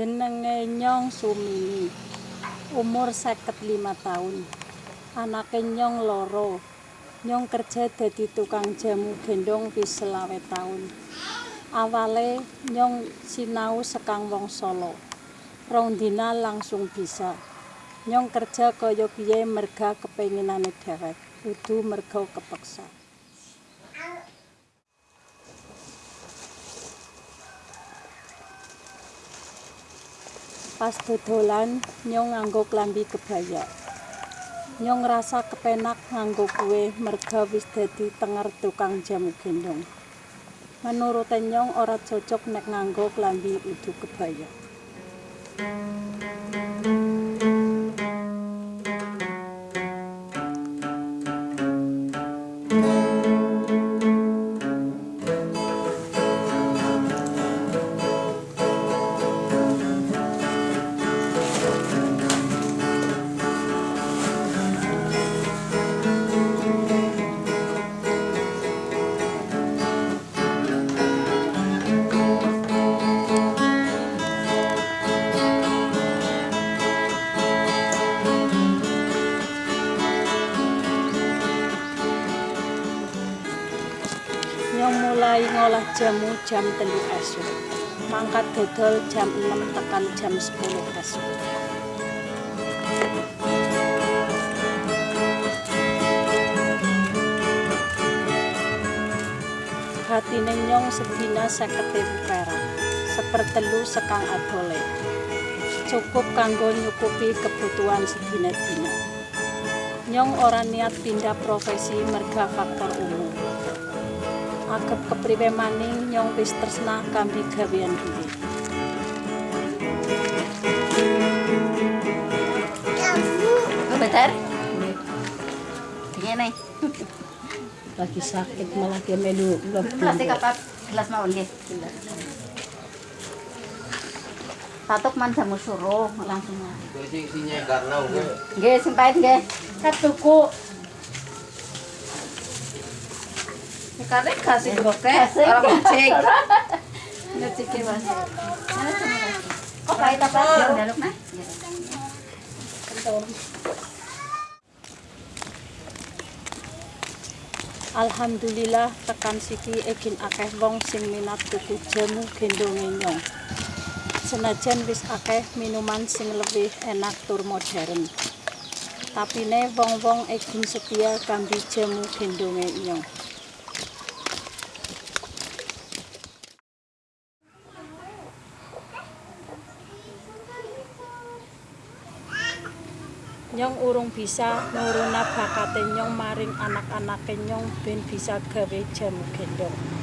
Jenenge Nyong Sumini. Umur 55 tahun. Anake Nyong loro. Nyong kerja dadi tukang jamu gendong wis selawe tahun. Awale Nyong sinau sekang wong Solo. Rong dina langsung bisa. Nyong kerja kaya piye merga kepenginane dhewek, kudu merga kepeksa. Pas dodolan nyong nganggo klambi kebaya. Nyong ngrasa kepenak nganggo kuwe merga wis dadi tenger tukang jamu gendong. Menurute nyong ora cocok nek nganggo klambi udu kebaya. Mulai ngolah jamu jam telu esuk. Mangkat dodol jam 6 tekan jam 10 esuk. Hatine nyong sedina seket ewu perak, sepertelu sekang adole. Cukup kanggo nyukupi kebutuhan sedina-dina. Nyong ora niat pindah profesi merga faktor umum. Agep kepriwe maning nyong wis tresnah kambi gawean dhewe. Bentar. Ngene. Lagi sakit malah dia melu Plastik apa gelas mau nggih. Patok man jamu suruh langsung. sing sing karena gue Nggih, sing pahit nggih. Kat Karena kasih Kasih. orang ngecek. Ngecek Mas. Sama lagi? Kok pahit apa? Daluk nah. Alhamdulillah tekan siki egin akeh wong sing minat tuku jamu gendonge nyong. Senajan wis akeh minuman sing lebih enak tur modern. Tapine wong-wong egin setia kambi jamu gendonge nyong. Nyong urung bisa nuruna bakate nyong maring anak-anake nyong ben bisa gawe jamu gendong.